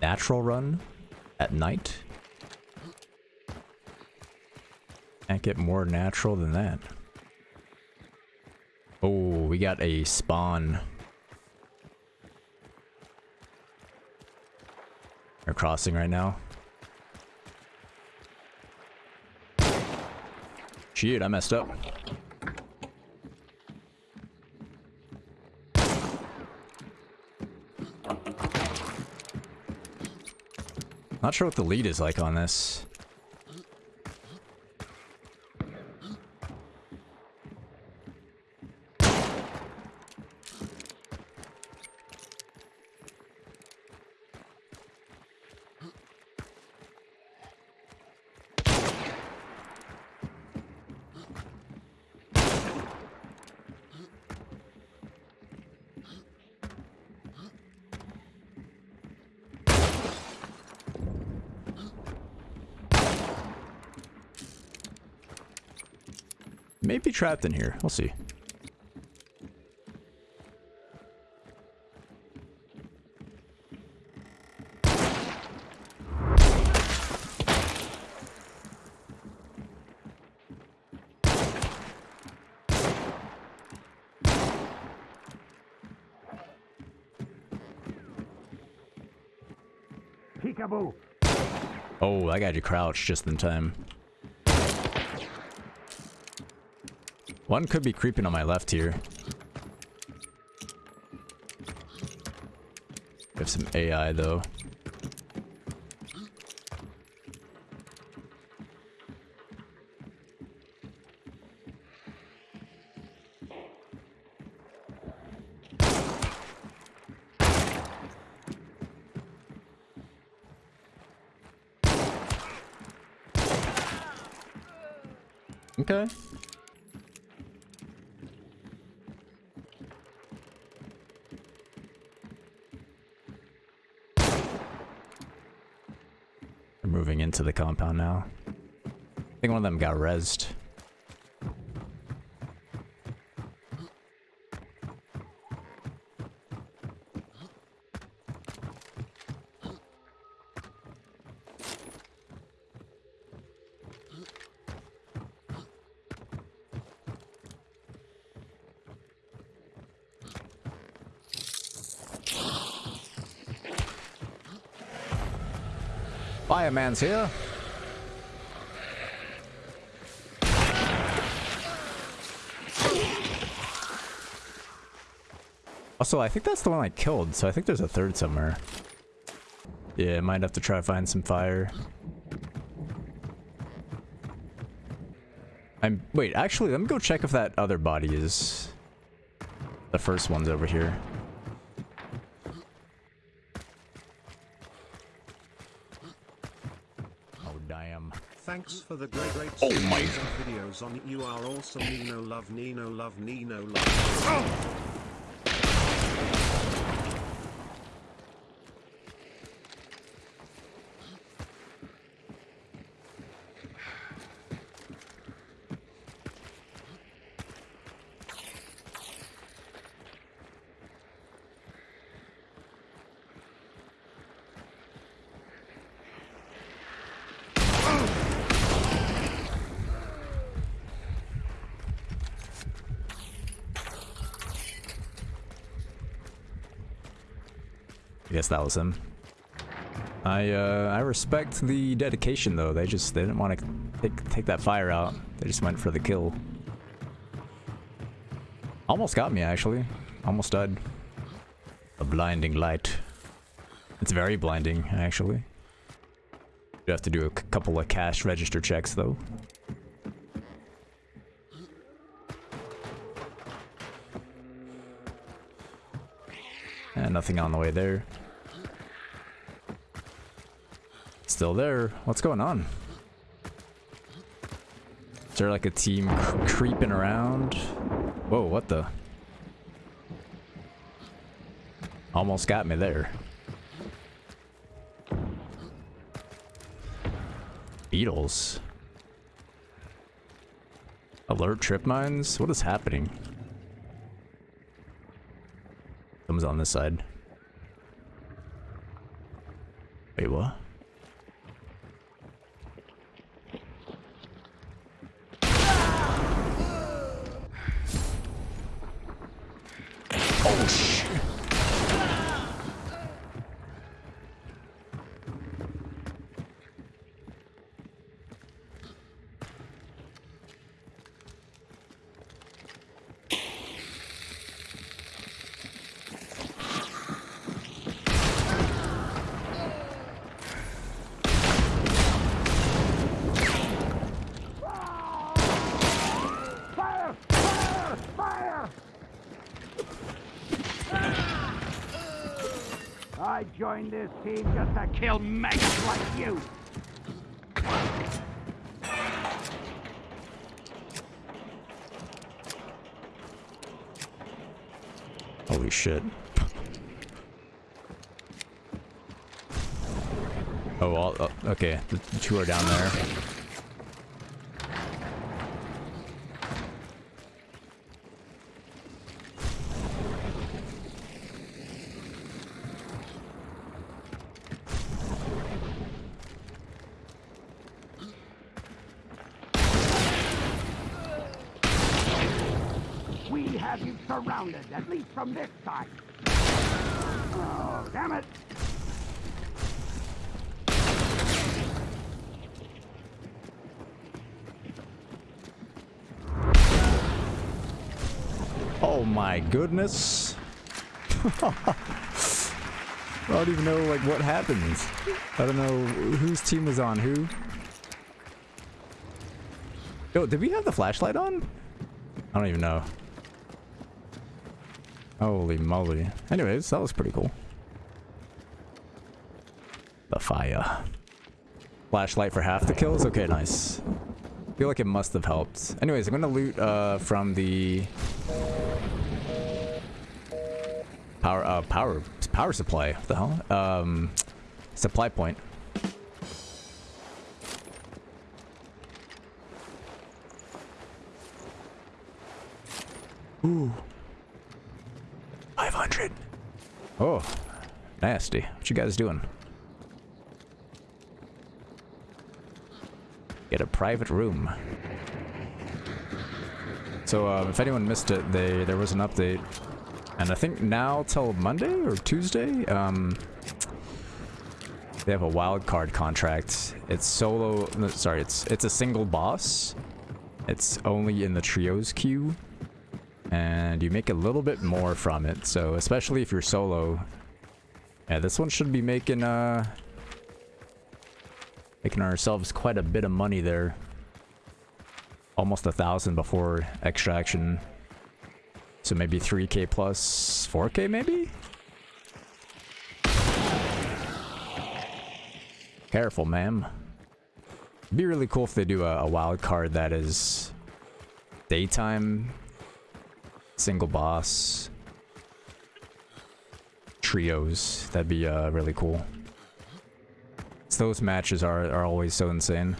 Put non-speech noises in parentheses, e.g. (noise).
natural run at night. Can't get more natural than that. Oh, we got a spawn. They're crossing right now. Shit, I messed up. Not sure what the lead is like on this. Maybe trapped in here. We'll see. Peekaboo. Oh, I got you crouched just in time. One could be creeping on my left here. We have some AI though. Okay. Moving into the compound now. I think one of them got rezzed. Fireman's here. Also, I think that's the one I killed, so I think there's a third somewhere. Yeah, might have to try to find some fire. I'm- wait, actually, let me go check if that other body is... The first one's over here. Oh, damn. Thanks for the great, great Oh my- videos on it. You are awesome. Nino love, Nino love, Nino love. I guess that was him. I uh, I respect the dedication though. They just they didn't want to take take that fire out. They just went for the kill. Almost got me actually. Almost died. A blinding light. It's very blinding actually. You have to do a couple of cash register checks though. And nothing on the way there. Still there. What's going on? Is there like a team cr- creeping around? Whoa, what the? Almost got me there. Beetles. Alert trip mines? What is happening? Someone's on this side. Wait, what? Oh shit. Fire! Fire! Fire! I joined this team just to kill maggots like you. Holy shit. Oh, all, oh, okay. The the two are down there. We have you surrounded, at least from this side. Oh, damn it! Oh my goodness. (laughs) I don't even know like what happens. I don't know whose team was on who. Yo, did we have the flashlight on? I don't even know. Holy moly. Anyways, that was pretty cool. The fire. Flashlight for half the kills? Okay, nice. feel like it must have helped. Anyways, I'm gonna loot uh, from the power uh, power power supply. What the hell? Um, supply point. Ooh. Oh, nasty. What you guys doing? Get a private room. So, um, if anyone missed it, they there was an update, and I think now till Monday or Tuesday, um, they have a wild card contract. It's solo. no, Sorry, it's it's a single boss. It's only in the trios queue, and you make a little bit more from it. So, especially if you're solo, yeah, this one should be making uh making ourselves quite a bit of money there almost a thousand before extraction. So maybe 3k plus 4k maybe? Careful, ma'am. Be really cool if they do a, a wild card that is daytime, single boss, trios. That'd be uh, really cool. So those matches are, are always so insane.